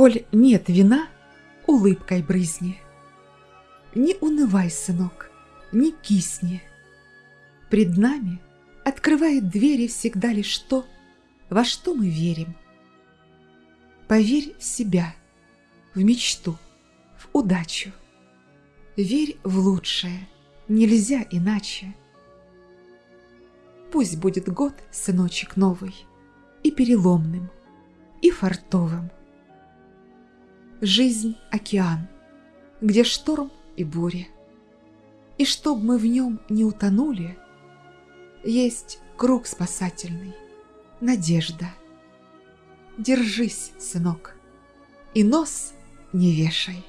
Коль нет вина, улыбкой брызни. Не унывай, сынок, не кисни. Пред нами открывает двери всегда лишь то, во что мы верим. Поверь в себя, в мечту, в удачу. Верь в лучшее, нельзя иначе. Пусть будет год, сыночек новый, и переломным, и фартовым. Жизнь — океан, где шторм и буря. И чтоб мы в нем не утонули, есть круг спасательный, надежда. Держись, сынок, и нос не вешай.